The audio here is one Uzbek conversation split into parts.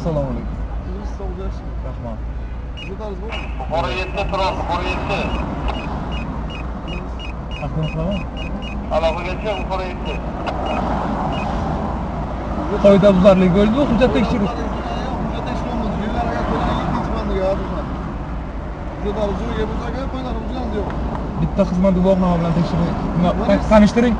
Assalomu alaykum. Siz sog' bo'lsin. Rahmat. Sizlar bo'lsin. Buxoro 7 turadi, Buxoro 7. Aqlaqlama. Aloqagacha Buxoro 7. Qoidabuzarlik bo'ldi, hujjat tekshirish. Hujjat tekshiramiz. Yo'llarga qo'ygan ikkinchi bandiga yozilmadi. Hujjatlar uzun bo'lsa, qo'ylarimiz yo'q. Bitta xizmat guvohnoma bilan tekshirib, tanishtiring.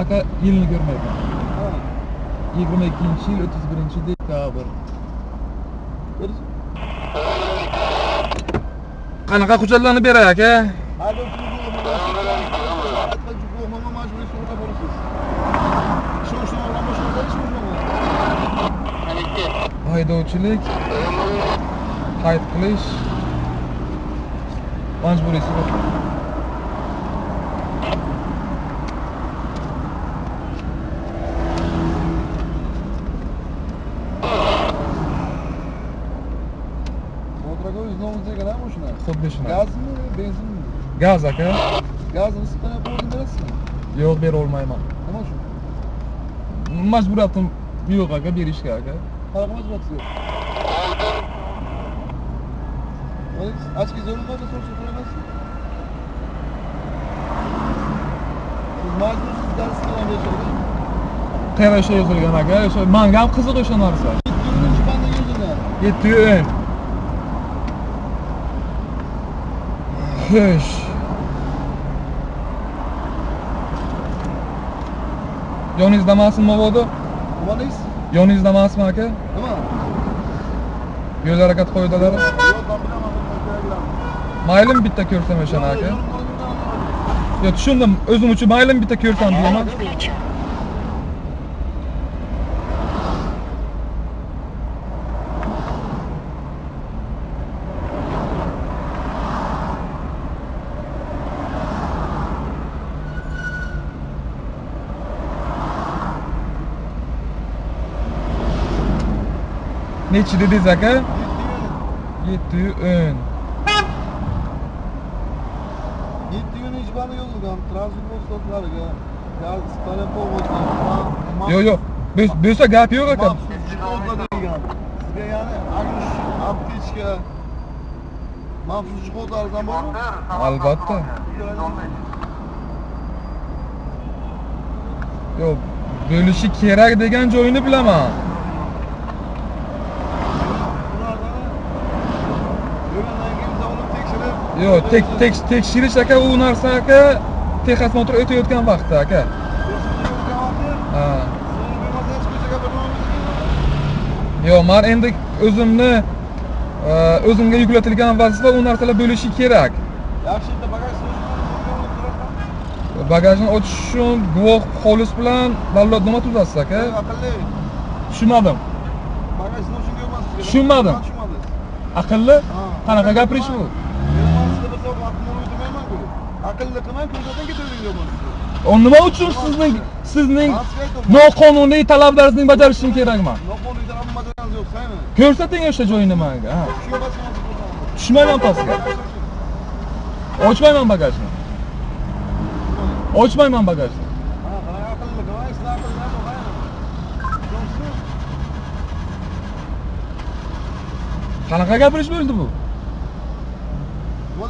aka yilni ko'rmayman yigirma ikkinchi yil o'ttiz birinchi dekabr qanaqa hujjatlarni beray aka haydovchilik qayd qilish majburiy mashina xuddi shuna gazmi benzinmi gaz aka gazni siqqan bo'lib berasizmi yo'q bera olmayman nima uchun majburiyatim yo'q aka berishga aka qanaqa majburiyati yo'q ochki zo'rmada so'rashga so'ramaysiz siz majbursiz dars qilgan yashaydi qayerda o'sha yozilgan aka o'sha manga ham qiziq o'sha narsa ikkinchi banda yozilgan yetti o'n xo'sh yoningizda emasmi mabodo nimangiz yoningizda emasmi aka nima yo'l harakat qoidalari yo'q man bilaman keraklarni maylimi bitta ko'rsam o'shani aka yo tushundim o'zim uchun maylimi bitta ko'rsam deyman nechi dedingiz aka yetti o'n yetti kun ish bandi yozilgan transport vositalariga gaz stalopovod yo'q yo'q Bu- bo'lsa gap yo'q aka maxsus degan sizga ya'ni agrish aptechka maxsus jihodlaringizdan bormi albatta yo'q bo'lishi kerak degan joyini bilaman yo'q tek tek tekshirish aka u narsa aka texosмотр o'tayotgan vaqtda aka. Yo'q man endi o'zimni e, o'zimga yuklatilgan vazifa u narsalar bo'lishi kerak. Yaxshi bitta bagaj bagajni ochish uchun guvoh xolis bilan dallodnoma tuzasiz aka. Tushunmadim. Bagaj noshunga emas Tushunmadim. aqlli? Qanaqa gapirish bu aqlli qilmay ko'rsatdan ketavering deyapman u nima uchun sizning sizning noqonuniy talablaringizning bajarishim kerakman noqonuniy tarafni bajarganingiz yo'q saymi ko'rsating o'sha joyini manga tushmayman pastga ochmayman bagajni ochmayman bagajni qanaqa gapirish bo'ldi bu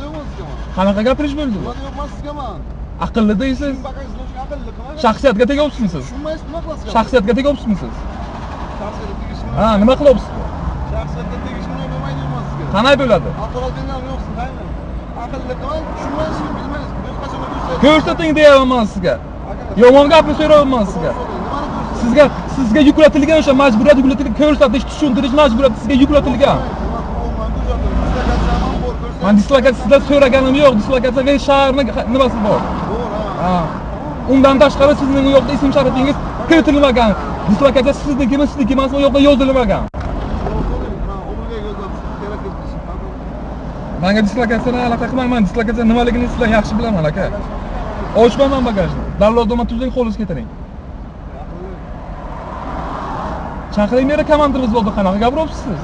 nima deyapman qanaqa gapirish bo'ldi nima deyapman sizga man aqlli deysiz shaxsiyatga tegyapsizmi siz? Tushunmaysiz nima qilasizga shaxsiyatga tegyapsizmi siz? Shaxsiyatga ha nima qilyapsiz shaxsiyatga tegishni bo'lmaydi deyapman sizga qanday bo'ladi? Avtomobildan yo'qsiz qaymi aqlli qilmay tushunmaysizmi bilmaysiz. Ko'rsating deyapman sizga. Yomon gapni so'rayapman sizga. Sizga sizga yuklatilgan o'sha majburiyat yuklatilgan ko'rsatish tushuntirish majburiyati sizga yuklatilgan man dislokatsiya sizdan so'raganim yo'q dislokatsiya men shaharni nimasi bor ha undan tashqari sizning u yoqda ism sharifingiz kiritilmagan dislokatsiya siznikimi sizniki emasmi u yoqda yozilmagan manga dislokatsiyani aloqa qilmayman dislokatsiya nimaligini sizlar yaxshi bilaman aka ochmayman bagajni dallodnoma tuzing xolis ketiring chaqiring meni komandimiz bo'ldi qanaqa gapiryapsiz siz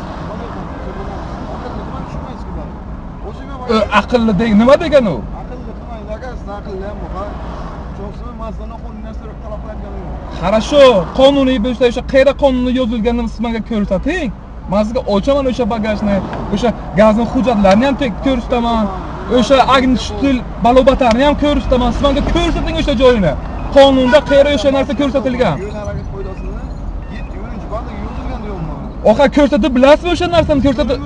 aqlli deng nima degan u Aqlli qilmang aka, siz aqlli ham bu. Cho'qsi masdan qo'lni narsa talab qilayotganim yo'q. Хорошо, qonuniy bo'lsa o'sha qayerda qonunda yozilganini siz menga ko'rsating. Men sizga ochaman o'sha bagajni, o'sha gazni hujjatlarini ham ko'rsataman. O'sha agnistill balobatarni ham ko'rsataman. Siz menga ko'rsating o'sha joyini. Qonunda qayerda o'sha narsa ko'rsatilgan. Yo'l harakat qoidasini 7 banda yozilgan deyapman. Oqa ko'rsatib bilasizmi o'sha narsani ko'rsatib?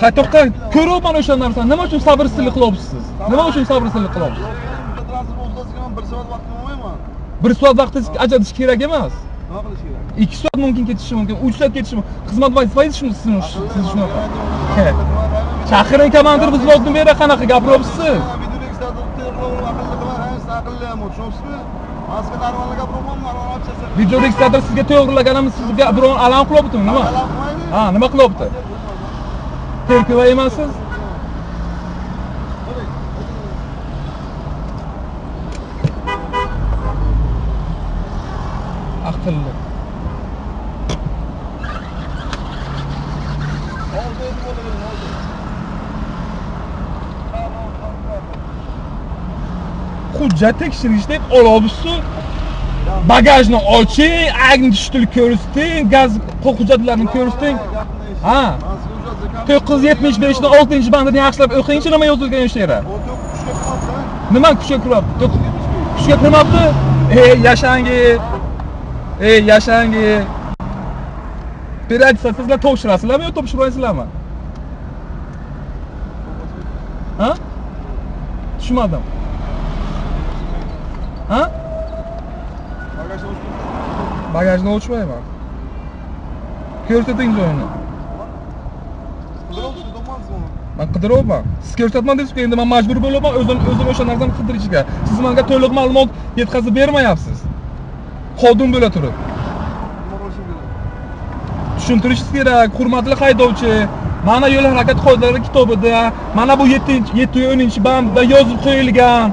To'xta, ko'ryapman o'sha narsani. Nima uchun sabrsizlik qilyapsiz siz? Nima uchun sabrsizlik qilyapsiz? 1 soat vaqt olmayman. Bir soat vaqtingiz ajratish kerak emas. Nima qilish kerak? 2 soat mumkin ketishi mumkin, 3 soat ketishi mumkin. Xizmat vazifasi shuni sizni siz shunaqa. Chaqiring komandir vзводni bera qanaqa gapiryapsiz siz? Video registrator sizga to'g'rilaganimiz sizga biron alam qilyaptimi nima? Ha, nima qilyapti? Terkova emassiz? Aqlli. Hujjat tekshirish deb olyapsiz. Bagajni oching, agnistill ko'rsating, gaz hujjatlarini ko'rsating. Ha. 975 ni 6 bandini yaxshilab o'qingchi nima yozilgan o'sha yerda. Nima kuchga kiryapti? Kuchga kirmabdi? Ey yashangi. Ey yashangi. Operatsiya sizlar topshirasizlarmi yo topshirmaysizlarmi? Ha? Tushunmadim. Ha? Bagajni ochmayman. Ko'rsating joyini. Man qidiryapman. Siz ko'rsatman desiz endi men majbur bo'lyapman o'zim o'zim o'sha narsani qidirishga. Siz menga to'liq ma'lumot yetkazib bermayapsiz. Xodim bo'la turib. Tushuntirishingiz kerak, hurmatli haydovchi. Mana yo'l harakat qoidalari kitobida, mana bu 7-10 bandda yozib qo'yilgan.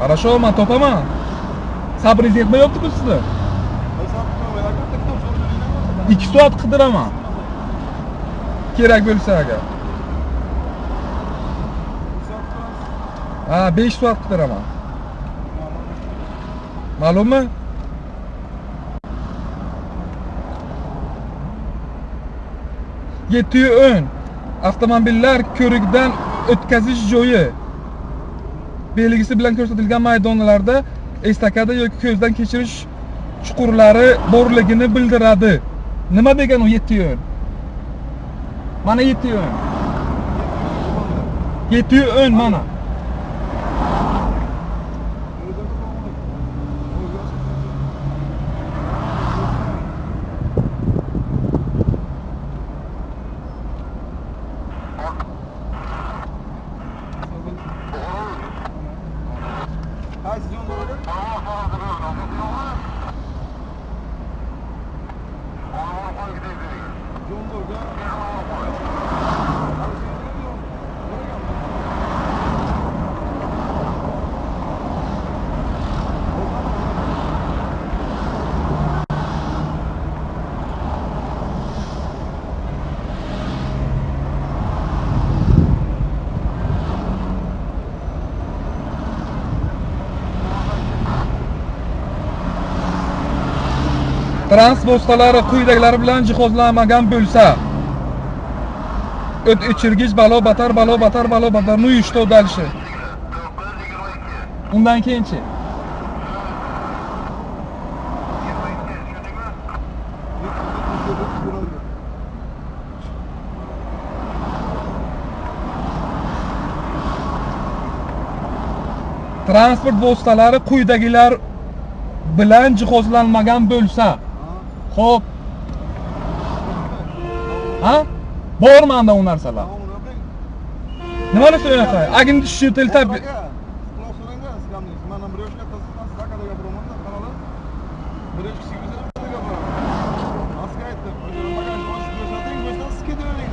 Хорошо, men topaman. Sabringiz yetmayapti-ku sizni. 2 soat qidiraman. Kirak bölüsene aga. Ha 5 su ama. Malum mu? Yetiyor ön. Avtomobiller körükden o'tkazish joyi belgisi bilan ko'rsatilgan maydonlarda estakada yoki ko'zdan kechirish chuqurlari borligini bildiradi nima degani u yetti yo'l o'n mana yetti yu o'n transport vositalari quyidagilar bilan jihozlanmagan bo'lsa o't o'chirgich balo batar balo batar balo batar ну и что дальше undan keyinchi. Transport vositalari quyidagilar bilan jihozlanmagan bo'lsa Xo'p. Ha? Bor manda u narsalar. Nimani so'raqa? Agin tushitil tab.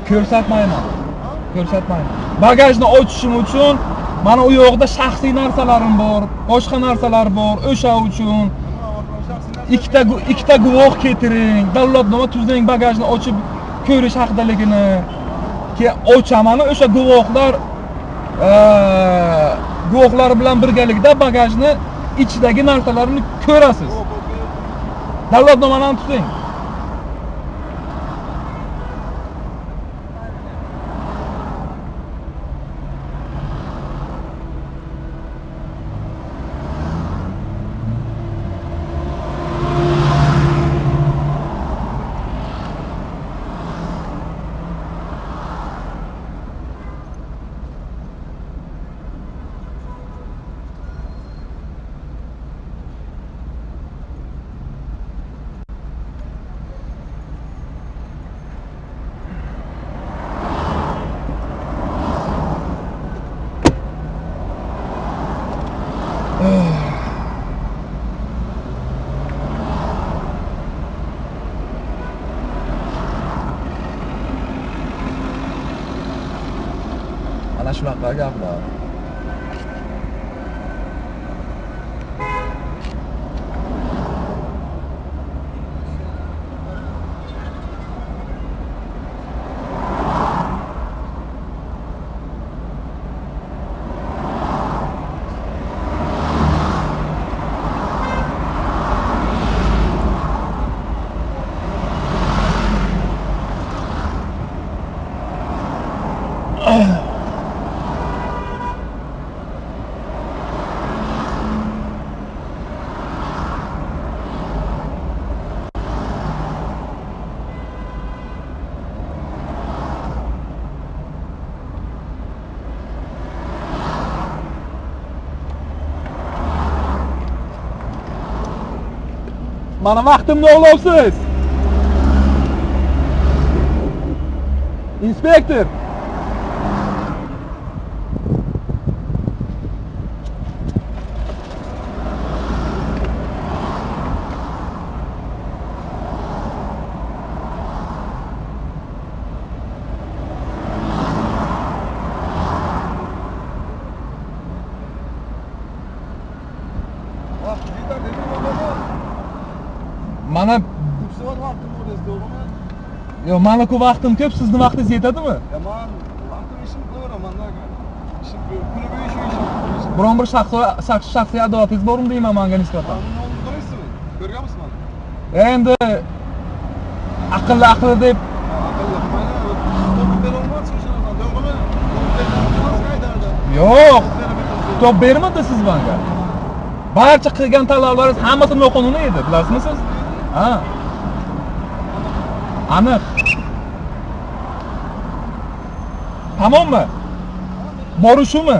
Ko'rsatmayman. Ko'rsatmayman. Bagajni ochishim uchun mana u yoqda shaxsiy narsalarim bor, boshqa narsalar bor, o'sha uchun ikkita ikkita guvoh keltiring. Davlatnoma tuzing bagajni ochib ko'rish haqidaligini keyin ochaman o'sha guvohlar e, guvohlar bilan birgalikda bagajni ichidagi narsalarni ko'rasiz. Davlatnomani ham tuting. Mana shunaqa gaplar mana vaqtimni olyapsiz inspektor mana soat vaqtim edi, to'g'rimi? yo maniku vaqtim ko'p sizni vaqtingiz yetadimi man vaqtim ishim qilaveraman da. Ishim ko'p. Kuni bo'yi shu ishim. biron bir shaxsiy shaxs- shaxsiy adovatingiz bormi deyman manga nisbatan Qonunni oldida qaraysizmi? Ko'rganmisiz mani? endi aqlli aqlli deb yo'q top bermadi siz manga barcha qilgan talablaringiz hammasi noqonuniy edi bilasizmi siz Ha? Aniq. Tamammi? Borishimi?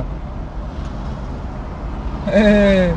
Eee